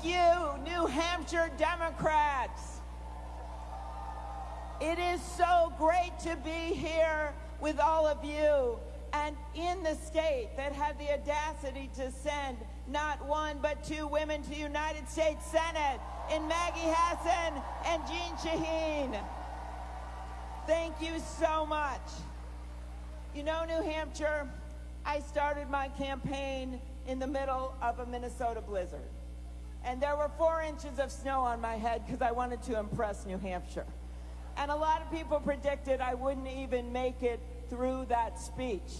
Thank you, New Hampshire Democrats. It is so great to be here with all of you and in the state that had the audacity to send not one but two women to the United States Senate in Maggie Hassan and Jeanne Shaheen. Thank you so much. You know, New Hampshire, I started my campaign in the middle of a Minnesota blizzard. And there were four inches of snow on my head because I wanted to impress New Hampshire. And a lot of people predicted I wouldn't even make it through that speech.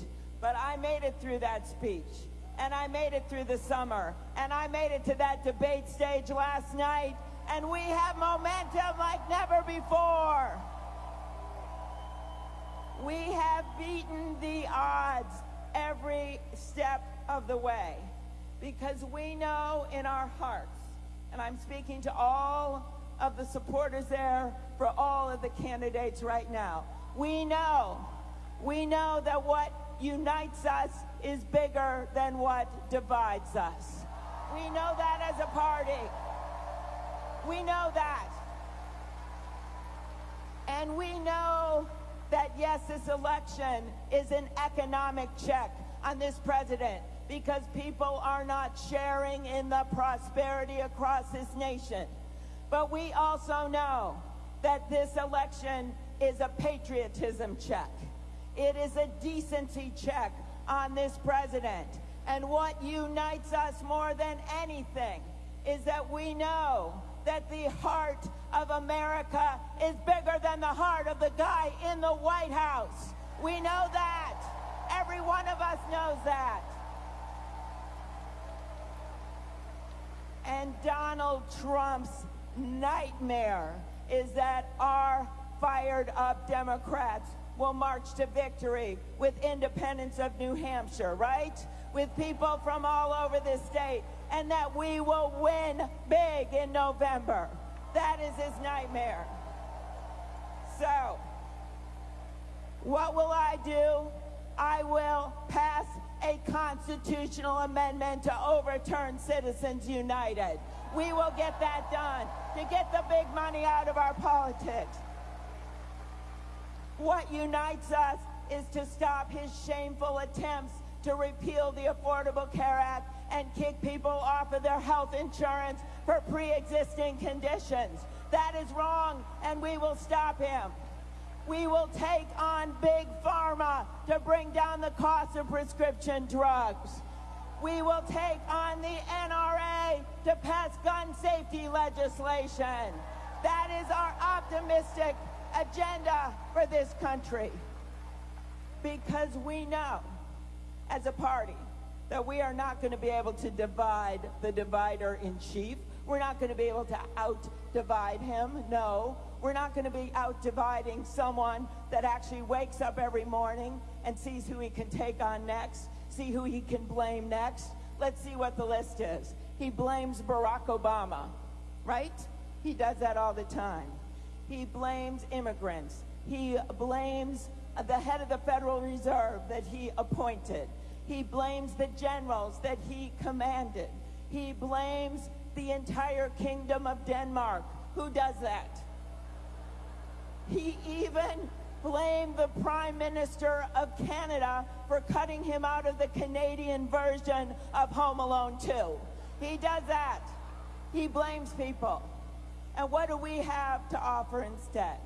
But I made it through that speech. And I made it through the summer. And I made it to that debate stage last night. And we have momentum like never before. We have beaten the odds every step of the way because we know in our hearts, and I'm speaking to all of the supporters there for all of the candidates right now. We know, we know that what unites us is bigger than what divides us. We know that as a party. We know that. And we know that yes, this election is an economic check on this president because people are not sharing in the prosperity across this nation. But we also know that this election is a patriotism check. It is a decency check on this president. And what unites us more than anything is that we know that the heart of America is bigger than the heart of the guy in the White House. We know that. Every one of us knows that. And Donald Trump's nightmare is that our fired up Democrats will march to victory with independents of New Hampshire, right? With people from all over this state, and that we will win big in November. That is his nightmare. So, what will I do? I will pass a constitutional amendment to overturn Citizens United. We will get that done to get the big money out of our politics. What unites us is to stop his shameful attempts to repeal the Affordable Care Act and kick people off of their health insurance for pre-existing conditions. That is wrong, and we will stop him. We will take on big pharma to bring down the cost of prescription drugs. We will take on the NRA to pass gun safety legislation. That is our optimistic agenda for this country. Because we know, as a party, that we are not going to be able to divide the divider in chief. We're not going to be able to out divide him. No. We're not going to be out dividing someone that actually wakes up every morning and sees who he can take on next, see who he can blame next. Let's see what the list is. He blames Barack Obama, right? He does that all the time. He blames immigrants. He blames the head of the Federal Reserve that he appointed. He blames the generals that he commanded. He blames the entire kingdom of Denmark. Who does that? He even blamed the Prime Minister of Canada for cutting him out of the Canadian version of Home Alone 2. He does that. He blames people. And what do we have to offer instead?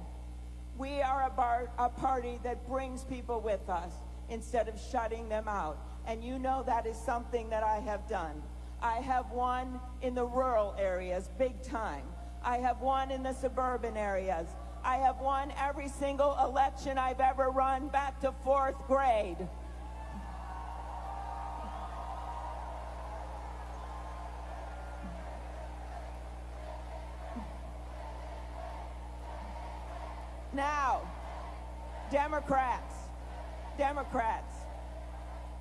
We are a, bar, a party that brings people with us instead of shutting them out. And you know that is something that I have done. I have won in the rural areas, big time. I have won in the suburban areas. I have won every single election I've ever run back to fourth grade. Now, Democrats, Democrats,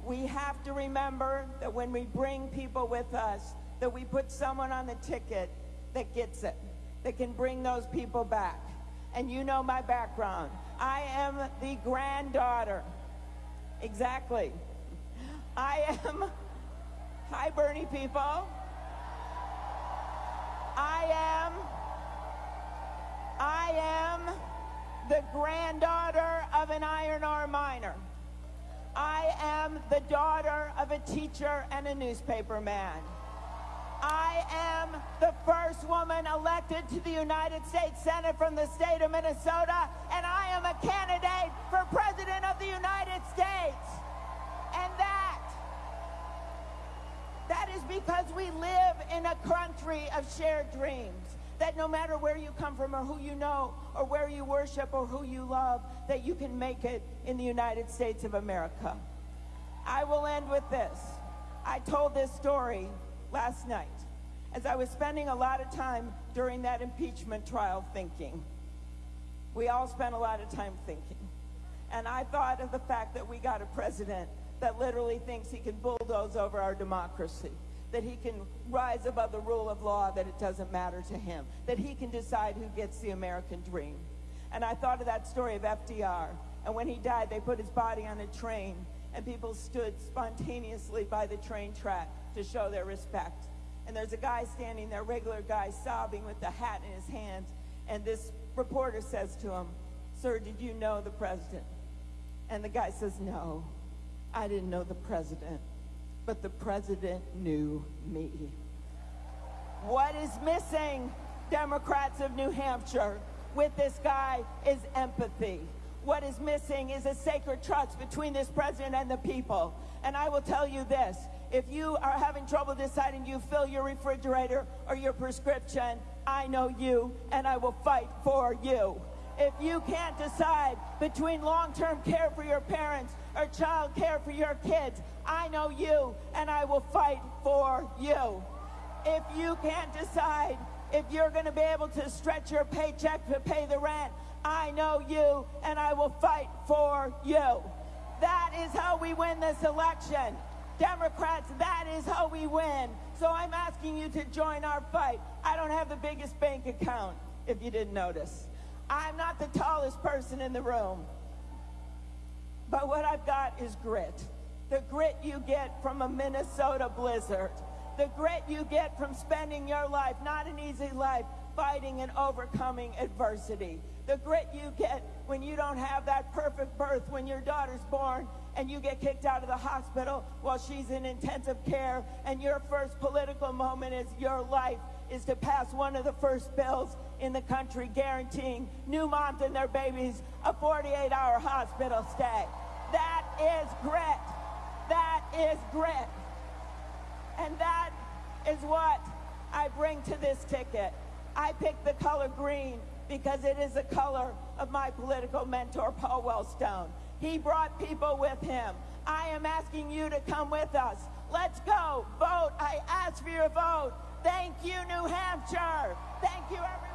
we have to remember that when we bring people with us, that we put someone on the ticket that gets it, that can bring those people back. And you know my background. I am the granddaughter. Exactly. I am, hi Bernie people. I am, I am the granddaughter of an iron ore miner. I am the daughter of a teacher and a newspaper man. I am the first woman elected to the United States Senate from the state of Minnesota, and I am a candidate for President of the United States. And that, that is because we live in a country of shared dreams. That no matter where you come from or who you know or where you worship or who you love, that you can make it in the United States of America. I will end with this. I told this story last night as I was spending a lot of time during that impeachment trial thinking. We all spent a lot of time thinking. And I thought of the fact that we got a president that literally thinks he can bulldoze over our democracy, that he can rise above the rule of law, that it doesn't matter to him, that he can decide who gets the American dream. And I thought of that story of FDR. And when he died, they put his body on a train, and people stood spontaneously by the train track to show their respect. And there's a guy standing there, regular guy, sobbing with the hat in his hands. And this reporter says to him, Sir, did you know the president? And the guy says, No, I didn't know the president, but the president knew me. What is missing, Democrats of New Hampshire, with this guy is empathy. What is missing is a sacred trust between this president and the people. And I will tell you this if you are having trouble deciding you fill your refrigerator or your prescription, I know you and I will fight for you. If you can't decide between long-term care for your parents or child care for your kids, I know you and I will fight for you. If you can't decide if you're going to be able to stretch your paycheck to pay the rent, I know you and I will fight for you. That is how we win this election. Democrats, that is how we win. So I'm asking you to join our fight. I don't have the biggest bank account, if you didn't notice. I'm not the tallest person in the room. But what I've got is grit. The grit you get from a Minnesota blizzard. The grit you get from spending your life, not an easy life, fighting and overcoming adversity. The grit you get when you don't have that perfect birth when your daughter's born and you get kicked out of the hospital while she's in intensive care and your first political moment is your life is to pass one of the first bills in the country guaranteeing new moms and their babies a 48-hour hospital stay. That is grit. That is grit. And that is what I bring to this ticket. I picked the color green because it is the color of my political mentor, Paul Wellstone. He brought people with him. I am asking you to come with us. Let's go. Vote. I ask for your vote. Thank you, New Hampshire. Thank you, everyone.